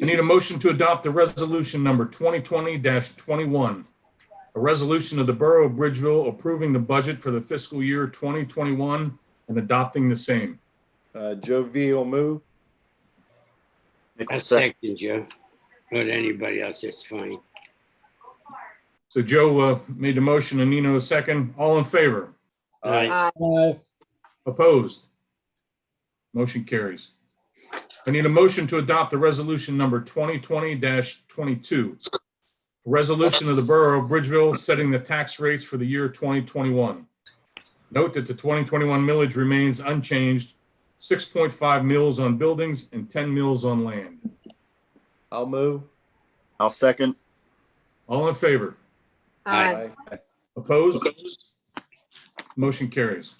I need a motion to adopt the resolution number 2020-21. A resolution of the Borough of Bridgeville approving the budget for the fiscal year 2021 and adopting the same. Uh, Joe V will move. I Nichols second. second, Joe. Not anybody else, it's fine. So Joe uh, made the motion and Nino a second. All in favor? Aye. Aye. Opposed? Motion carries. I need a motion to adopt the resolution number 2020-22. Resolution of the Borough of Bridgeville setting the tax rates for the year 2021. Note that the 2021 millage remains unchanged, 6.5 mills on buildings and 10 mills on land. I'll move. I'll second. All in favor? Aye. Opposed? Motion carries.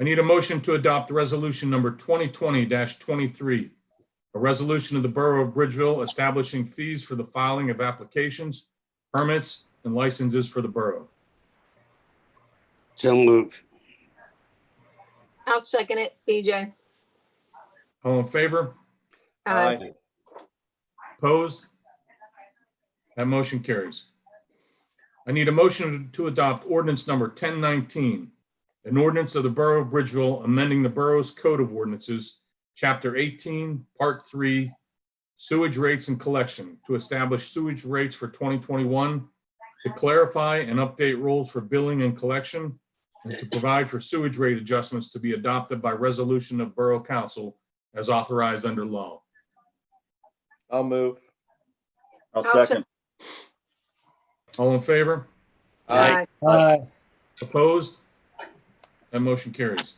I need a motion to adopt resolution number 2020-23. A resolution of the Borough of Bridgeville establishing fees for the filing of applications, permits, and licenses for the borough. So move. I'll second it, BJ. All in favor? Aye. Opposed? That motion carries. I need a motion to adopt ordinance number 1019, an ordinance of the Borough of Bridgeville amending the borough's code of ordinances, Chapter 18, Part 3, sewage rates and collection, to establish sewage rates for 2021, to clarify and update rules for billing and collection, and to provide for sewage rate adjustments to be adopted by resolution of Borough Council as authorized under law. I'll move. I'll I'll second. All in favor? Aye. Aye. Opposed? That motion carries.